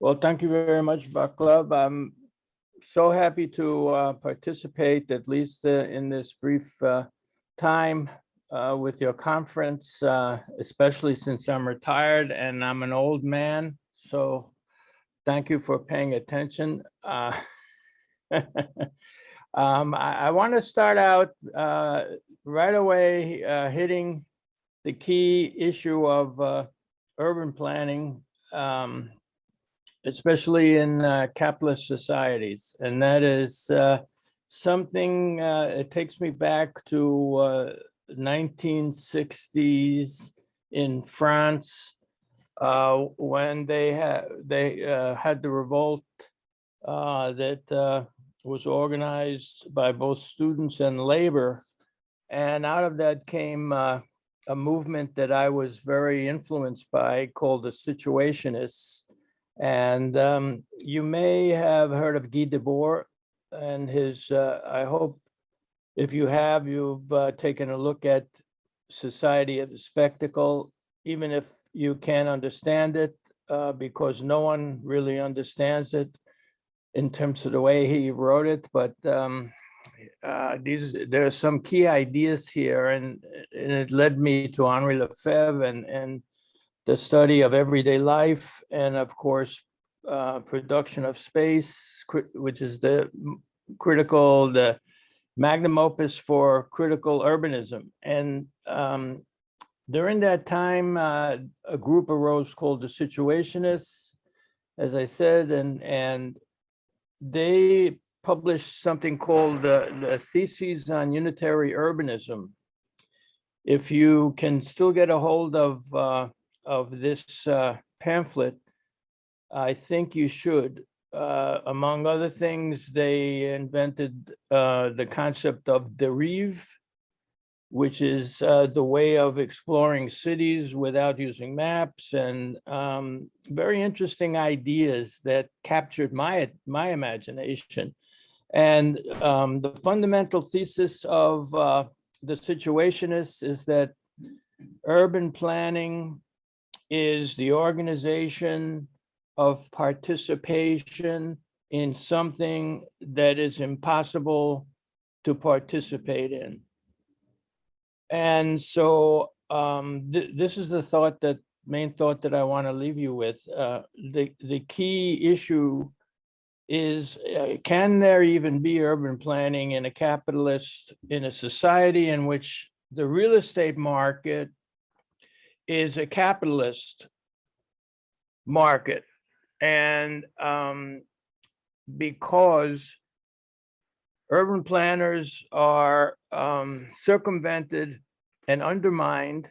Well, thank you very much, Vaclav. I'm so happy to uh, participate, at least uh, in this brief uh, time uh, with your conference, uh, especially since I'm retired and I'm an old man. So thank you for paying attention. Uh, um, I, I want to start out right away hitting the key issue of urban planning. Um, especially in uh, capitalist societies. And that is uh, something, uh, it takes me back to uh, 1960s in France uh, when they had they uh, had the revolt uh, that uh, was organized by both students and labor. And out of that came uh, a movement that I was very influenced by called the Situationists. And um, you may have heard of Guy Debord and his, uh, I hope if you have, you've uh, taken a look at Society of the Spectacle, even if you can't understand it, uh, because no one really understands it in terms of the way he wrote it, but um, uh, these, there are some key ideas here and, and it led me to Henri Lefebvre and, and the study of everyday life, and of course, uh, production of space, which is the critical, the magnum opus for critical urbanism. And um, during that time, uh, a group arose called the Situationists, as I said, and, and they published something called the, the Theses on Unitary Urbanism. If you can still get a hold of, uh, of this uh, pamphlet, I think you should. Uh, Among other things, they invented uh, the concept of dérive, which is uh, the way of exploring cities without using maps and um, very interesting ideas that captured my, my imagination. And um, the fundamental thesis of uh, the Situationists is that urban planning is the organization of participation in something that is impossible to participate in. And so um, th- this is the thought that, main thought that I want to leave you with. Uh, The, the key issue is, uh, can there even be urban planning in a capitalist, in a society in which the real estate market is a capitalist market? And um, because urban planners are um, circumvented and undermined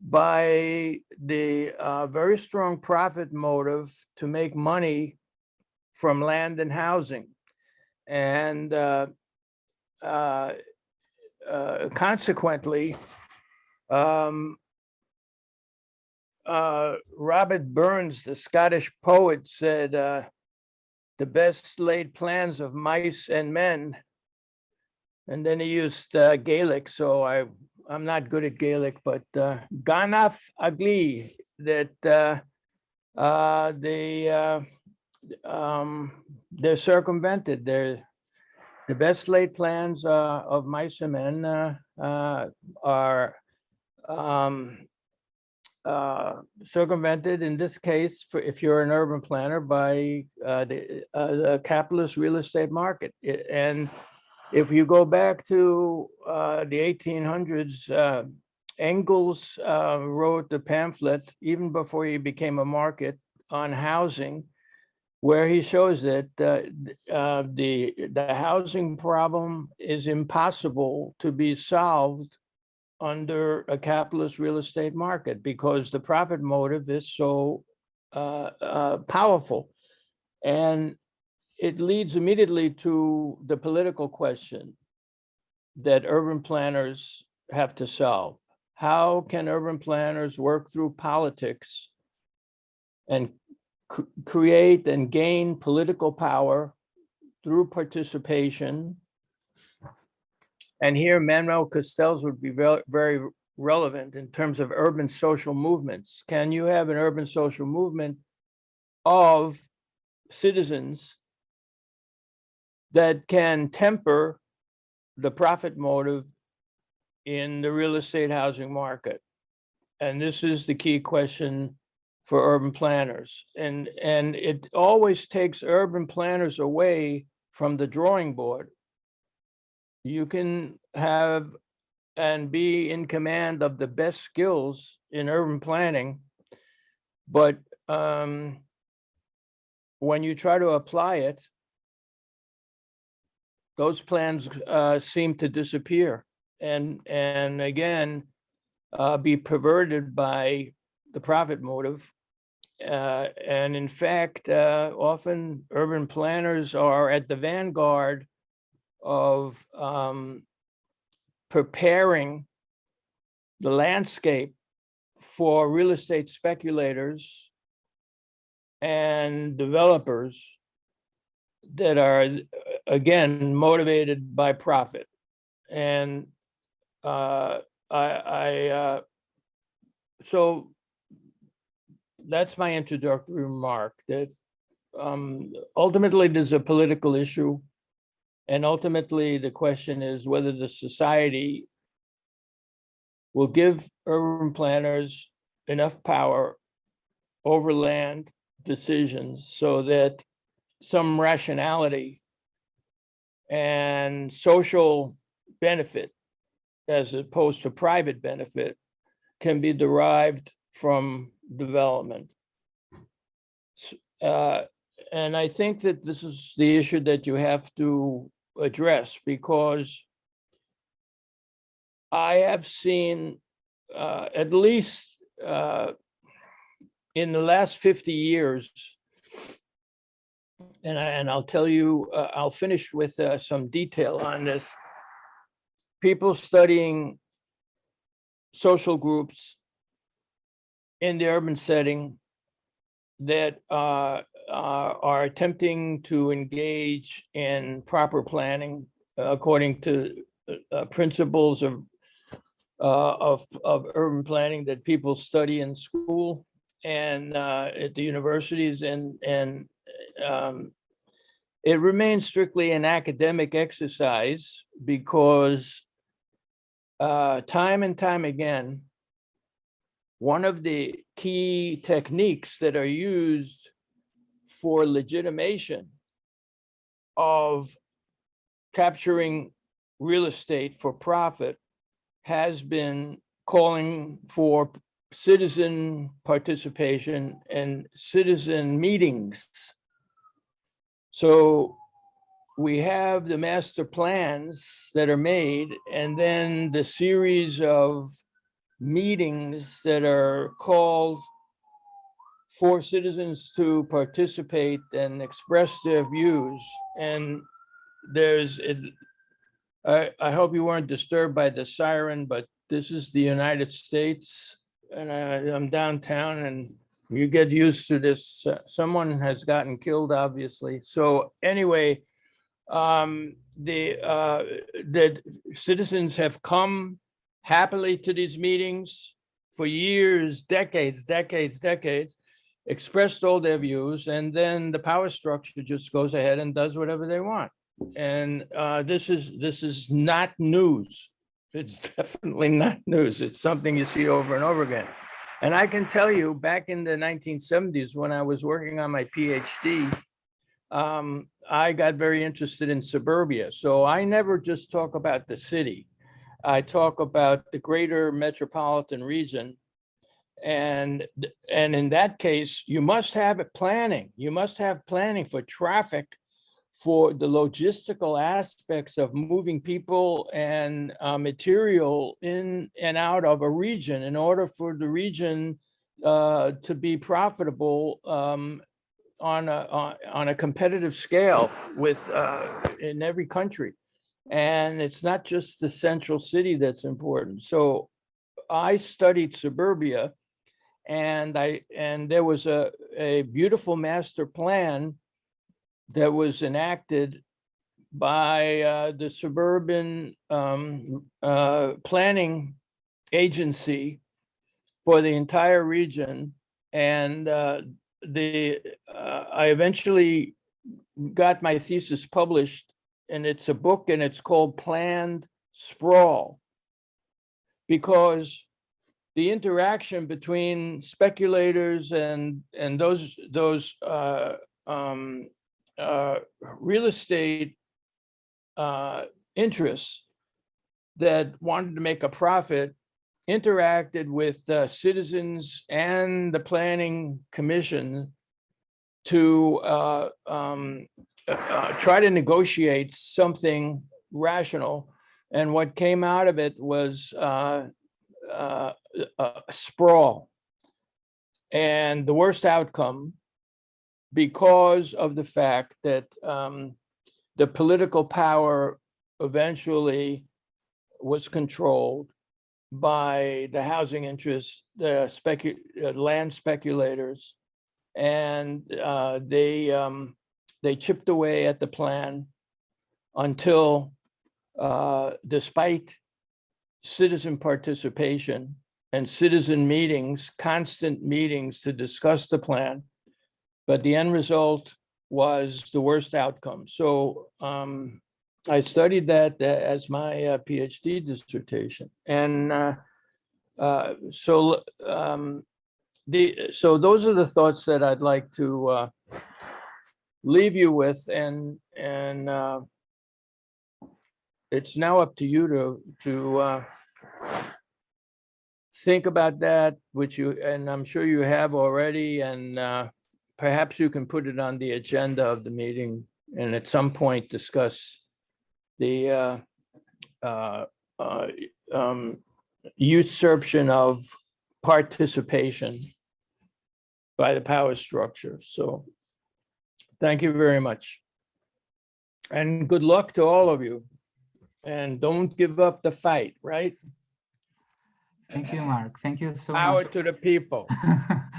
by the uh, very strong profit motive to make money from land and housing. And uh, uh, uh, consequently, um, uh, Robert Burns, the Scottish poet, said, uh, "The best laid plans of mice and men." And then he used uh, Gaelic, so I I'm not good at Gaelic, but uh, Ganaf Agli that uh, uh, they uh, um, they're circumvented. They're the best laid plans uh, of mice and men are um, uh, circumvented in this case, for if you're an urban planner by uh, the, uh, the capitalist real estate market. I- And if you go back to uh, the 1800s, uh, Engels wrote the pamphlet even before he became a market on housing, where he shows that the the housing problem is impossible to be solved under a capitalist real estate market because the profit motive is so uh, uh, powerful. And it leads immediately to the political question that urban planners have to solve. How can urban planners work through politics and cr- create and gain political power through participation and here Manuel Castells would be very, relevant in terms of urban social movements. Can you have an urban social movement of citizens that can temper the profit motive in the real estate housing market. And this is the key question for urban planners. And, and it always takes urban planners away from the drawing board. You can have and be in command of the best skills in urban planning. But um, when you try to apply it, those plans uh, seem to disappear and, and again, uh, be perverted by the profit motive. Uh, and in fact, uh, often urban planners are at the vanguard of um, preparing the landscape for real estate speculators and developers that are, again, motivated by profit. And uh, I, I, uh, so that's my introductory remark that um, ultimately there's a political issue. And ultimately, the question is whether the society will give urban planners enough power over land decisions so that some rationality and social benefit as opposed to private benefit can be derived from development. Uh, And I think that this is the issue that you have to address because I have seen uh, at least uh, in the last 50 years, and I, and I'll tell you, uh, I'll finish with uh, some detail on this. People studying social groups in the urban setting that uh, uh, are attempting to engage in proper planning according to uh, uh, principles of of of urban planning that people study in school and at the universities and and um, it remains strictly an academic exercise because uh, time and time again, one of the key techniques that are used for legitimation of capturing real estate for profit has been calling for citizen participation and citizen meetings. So we have the master plans that are made and then the series of meetings that are called for citizens to participate and express their views. And there's, it, I, I hope you weren't disturbed by the siren, but this is the United States. And I, I'm downtown and you get used to this. Uh, Someone has gotten killed, obviously. So anyway, um, the, uh, the citizens have come happily to these meetings for years, decades, decades, decades, expressed all their views, and then the power structure just goes ahead and does whatever they want. And uh, this is, this is not news. It's definitely not news. It's something you see over and over again. And I can tell you, back in the nineteen seventies, when I was working on my PhD, um, I got very interested in suburbia. So I never just talk about the city. I talk about the greater metropolitan region. And, and in that case, you must have it planning. You must have planning for traffic, for the logistical aspects of moving people and uh, material in and out of a region in order for the region uh, to be profitable um, on a, on, on a competitive scale with, uh, in every country. And it's not just the central city that's important. So I studied suburbia and I, and there was a, a beautiful master plan that was enacted by uh, the suburban um, uh, planning agency for the entire region. And uh, the, uh, I eventually got my thesis published and it's a book and it's called Planned Sprawl. Because the interaction between speculators and, and those, those, uh, um, uh, real estate uh, interests that wanted to make a profit interacted with uh, citizens and the planning commission to uh, um, uh, try to negotiate something rational. And what came out of it was uh, uh, a sprawl. And the worst outcome because of the fact that um, the political power eventually was controlled by the housing interests, the specu, uh, land speculators. And uh, they, um, they chipped away at the plan until, uh, despite citizen participation and citizen meetings, constant meetings to discuss the plan, but the end result was the worst outcome. So um, I studied that uh, as my uh, PhD dissertation. And uh, uh, so um, the so those are the thoughts that I'd like to uh, leave you with and and uh, it's now up to you to to uh, think about that, which you and I'm sure you have already, and uh, perhaps you can put it on the agenda of the meeting and at some point discuss the uh, uh, uh, um, usurpation of participation by the power structure. So thank you very much. And good luck to all of you. And don't give up the fight, right? Thank you, Mark. Thank you so Power much. to the people.